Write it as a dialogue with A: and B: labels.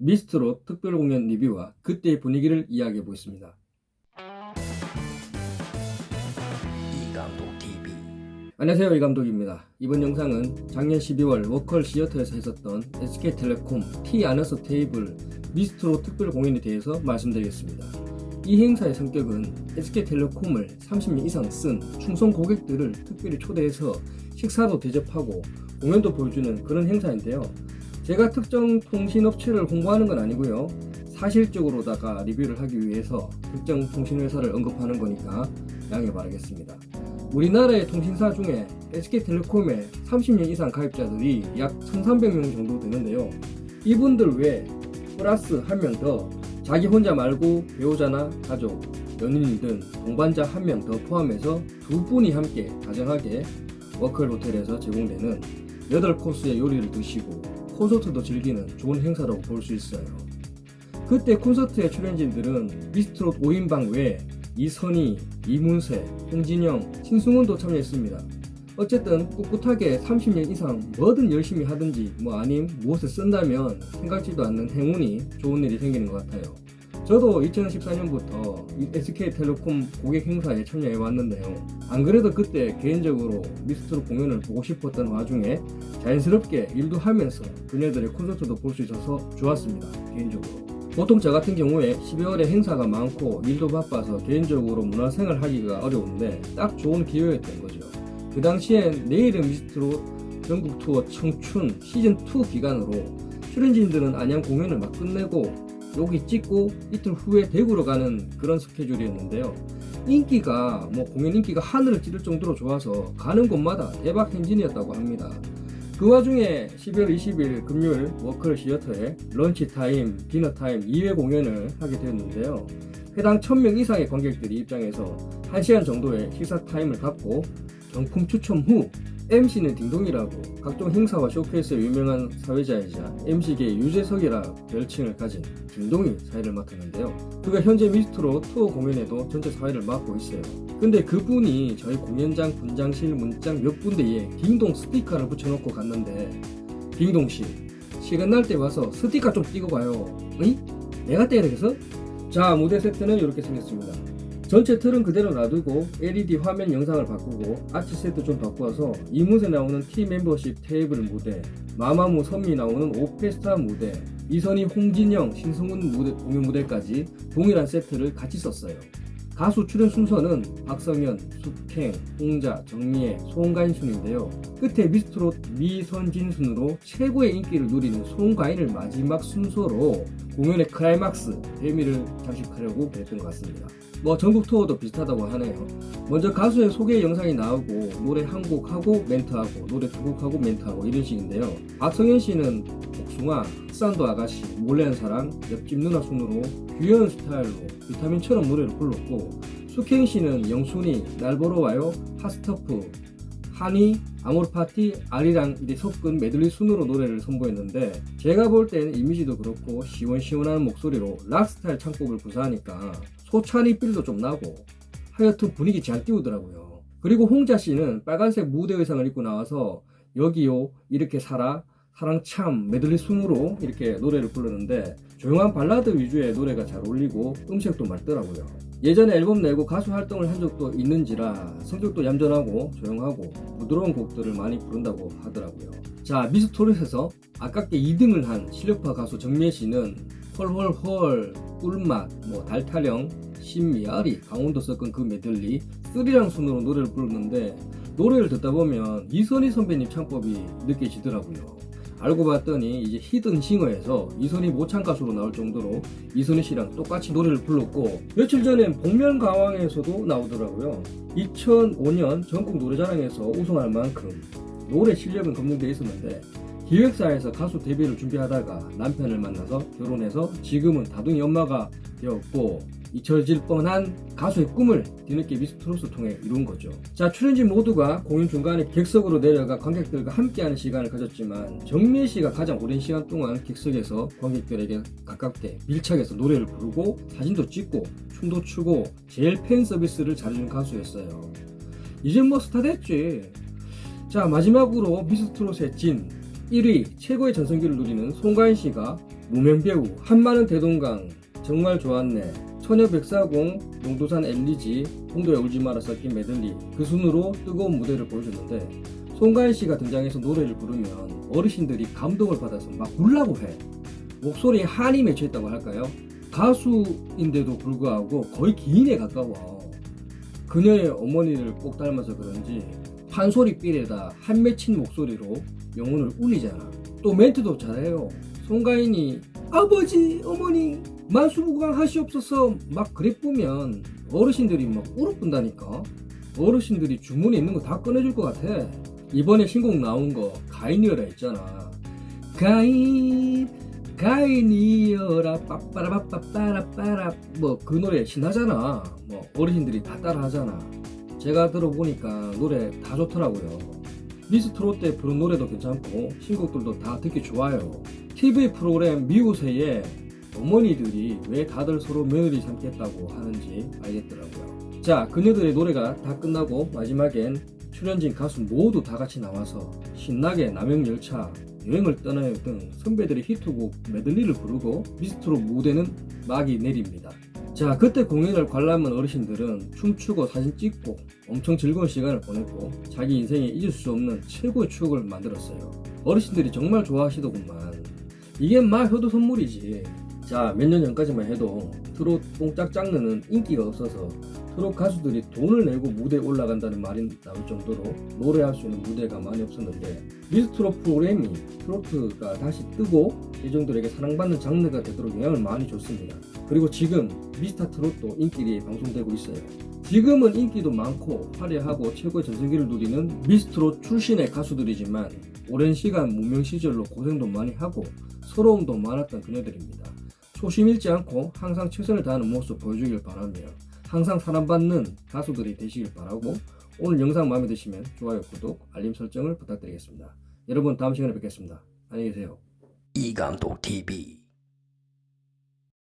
A: 미스트롯 특별 공연 리뷰와 그때의 분위기를 이야기해 보겠습니다.
B: 이감독 TV
A: 안녕하세요 이 감독입니다. 이번 영상은 작년 12월 워컬 시어터에서 했었던 SK텔레콤 T 아너스 테이블 미스트롯 특별 공연에 대해서 말씀드리겠습니다. 이 행사의 성격은 SK텔레콤을 30년 이상 쓴 충성 고객들을 특별히 초대해서 식사도 대접하고 공연도 보여주는 그런 행사인데요. 제가 특정 통신업체를 홍보하는 건 아니고요. 사실적으로다가 리뷰를 하기 위해서 특정 통신회사를 언급하는 거니까 양해 바라겠습니다. 우리나라의 통신사 중에 SK텔레콤에 30년 이상 가입자들이 약 1300명 정도 되는데요. 이분들 외에 플러스 한 명 더 자기 혼자 말고 배우자나 가족, 연인이든 동반자 한 명 더 포함해서 두 분이 함께 다정하게 워컬 호텔에서 제공되는 8코스의 요리를 드시고 콘서트도 즐기는 좋은 행사라고 볼 수 있어요. 그때 콘서트의 출연진들은 미스트롯 5인방 외에 이선희, 이문세, 홍진영, 신승훈도 참여했습니다. 어쨌든 꿋꿋하게 30년 이상 뭐든 열심히 하든지 뭐 아님 무엇을 쓴다면 생각지도 않는 행운이 좋은 일이 생기는 것 같아요. 저도 2014년부터 SK텔레콤 고객 행사에 참여해 왔는데요. 안 그래도 그때 개인적으로 미스트롯 공연을 보고 싶었던 와중에 자연스럽게 일도 하면서 그녀들의 콘서트도 볼 수 있어서 좋았습니다. 개인적으로. 보통 저 같은 경우에 12월에 행사가 많고 일도 바빠서 개인적으로 문화생활 하기가 어려운데 딱 좋은 기회였던 거죠. 그 당시엔 내일은 미스트롯 전국 투어 청춘 시즌2 기간으로 출연진들은 안양 공연을 막 끝내고 여기 찍고 이틀 후에 대구로 가는 그런 스케줄이었는데요. 인기가 뭐 공연 인기가 하늘을 찌를 정도로 좋아서 가는 곳마다 대박 행진이었다고 합니다. 그 와중에 12월 20일 금요일 워커 시어터에 lunch time, dinner time 2회 공연을 하게 되었는데요. 해당 1000명 이상의 관객들이 입장해서 1시간 정도의 식사 타임을 갖고 경품 추첨 후 MC는 딩동이라고 각종 행사와 쇼케이스에 유명한 사회자이자 MC계의 유재석이라 별칭을 가진 딩동이 사회를 맡았는데요. 그가 현재 미스트로 투어 공연에도 전체 사회를 맡고 있어요. 근데 그분이 저희 공연장 분장실 문장 몇 군데에 딩동 스티커를 붙여놓고 갔는데 딩동씨 시간 날 때 와서 스티커 좀 띄고 가요. 어이? 내가 떼야 되겠어? 자 무대 세트는 이렇게 생겼습니다. 전체 틀은 그대로 놔두고 LED 화면 영상을 바꾸고 아치 세트 좀 바꾸어서 이문세 나오는 T 멤버십 테이블 무대 마마무 선미 나오는 오페스타 무대 이선희 홍진영 신승훈 무대, 공연 무대까지 동일한 세트를 같이 썼어요 가수 출연 순서는 박성현, 숙행, 홍자, 정미애, 송가인 순인데요 끝에 미스트롯 미선진 순으로 최고의 인기를 누리는 송가인을 마지막 순서로 공연의 클라이막스 대미를 장식하려고 그랬던 것 같습니다 뭐 전국 투어도 비슷하다고 하네요. 먼저 가수의 소개 영상이 나오고 노래 한 곡 하고 멘트하고 노래 두 곡 하고 멘트하고 이런 식인데요. 박성현 씨는 복숭아, 흑산도 아가씨, 몰래한 사랑, 옆집 누나 순으로 귀여운 스타일로 비타민처럼 노래를 불렀고 숙행 씨는 영순이, 날 보러 와요, Hot Stuff, Honey, 아모르파티, 아리랑 이제 섞은 메들리 순으로 노래를 선보였는데 제가 볼땐 이미지도 그렇고 시원시원한 목소리로 락스타일 창법을 구사하니까 소찬이 필도 좀 나고 하여튼 분위기 잘 띄우더라고요. 그리고 홍자 씨는 빨간색 무대 의상을 입고 나와서 여기요 이렇게 살아 사랑 참 메들리 순으로 이렇게 노래를 부르는데 조용한 발라드 위주의 노래가 잘 어울리고 음색도 맑더라고요. 예전에 앨범 내고 가수 활동을 한 적도 있는지라 성격도 얌전하고 조용하고 부드러운 곡들을 많이 부른다고 하더라고요. 자 미스토리에서 아깝게 2등을 한 실력파 가수 정미애 씨는 헐헐헐 꿀맛 뭐 달타령 신미아리 강원도 섞은 그 메들리 쓰리랑 순으로 노래를 부르는데 노래를 듣다 보면 이선희 선배님 창법이 느껴지더라고요. 알고 봤더니 이제 히든 싱어에서 이선희 모창 가수로 나올 정도로 이선희 씨랑 똑같이 노래를 불렀고 며칠 전엔 복면가왕에서도 나오더라고요. 2005년 전국 노래자랑에서 우승할 만큼 노래 실력은 검증돼 있었는데 기획사에서 가수 데뷔를 준비하다가 남편을 만나서 결혼해서 지금은 다둥이 엄마가 되었고 잊혀질 뻔한 가수의 꿈을 뒤늦게 미스트롯을 통해 이룬 거죠. 자 출연진 모두가 공연 중간에 객석으로 내려가 관객들과 함께하는 시간을 가졌지만 정미애 씨가 가장 오랜 시간 동안 객석에서 관객들에게 가깝게 밀착해서 노래를 부르고 사진도 찍고 춤도 추고 제일 팬 서비스를 잘해준 가수였어요. 이제 뭐 스타 됐지. 자 마지막으로 미스트롯의 진 1위 최고의 전성기를 누리는 송가인 씨가 무명배우 한마는 대동강 정말 좋았네 처녀 백사공 용도산 엘리지 홍도에 울지 마라 섞인 메들리 그 순으로 뜨거운 무대를 보여줬는데 송가인 씨가 등장해서 노래를 부르면 어르신들이 감동을 받아서 막 울라고 해. 목소리에 한이 맺혀있다고 할까요? 가수인데도 불구하고 거의 기인에 가까워. 그녀의 어머니를 꼭 닮아서 그런지 판소리 삘에다 한 맺힌 목소리로 영혼을 울리잖아. 또 멘트도 잘해요. 송가인이 아버지 어머니 만수부강 하시옵소서 막 그래보면 어르신들이 막 울어본다니까. 어르신들이 주문에 있는 거 다 꺼내줄 것 같아. 이번에 신곡 나온 거 가인이어라 했잖아. 가인 가인이어라. 빠빠라빠빠라빠라. 뭐 그 노래 신나잖아. 뭐 어르신들이 다 따라하잖아. 제가 들어보니까 노래 다 좋더라고요. 미스트롯 때 부른 노래도 괜찮고 신곡들도 다 듣기 좋아요. TV 프로그램 미우새에 어머니들이 왜 다들 서로 며느리 삼겠다고 하는지 알겠더라고요. 자 그녀들의 노래가 다 끝나고 마지막엔 출연진 가수 모두 다 같이 나와서 신나게 남영열차 여행을 떠나요 등 선배들의 히트곡 메들리를 부르고 미스트롯 무대는 막이 내립니다. 자 그때 공연을 관람한 어르신들은 춤추고 사진 찍고 엄청 즐거운 시간을 보냈고 자기 인생에 잊을 수 없는 최고의 추억을 만들었어요. 어르신들이 정말 좋아하시더구만. 이게 막 효도 선물이지 자 몇 년 전까지만 해도 트롯 뽕짝 장르는 인기가 없어서 트롯 가수들이 돈을 내고 무대에 올라간다는 말이 나올 정도로 노래할 수 있는 무대가 많이 없었는데 미스트롯 프로그램이 트로트가 다시 뜨고 대중들에게 사랑받는 장르가 되도록 영향을 많이 줬습니다 그리고 지금 미스터 트롯도 인기리 방송되고 있어요 지금은 인기도 많고 화려하고 최고의 전성기를 누리는 미스트롯 출신의 가수들이지만 오랜 시간 무명 시절로 고생도 많이 하고 서러움도 많았던 그녀들입니다. 초심 잃지 않고 항상 최선을 다하는 모습 보여주길 바라며 항상 사랑받는 가수들이 되시길 바라고 오늘 영상 마음에 드시면 좋아요, 구독, 알림 설정을 부탁드리겠습니다. 여러분 다음 시간에 뵙겠습니다. 안녕히 계세요.
B: 이감독 TV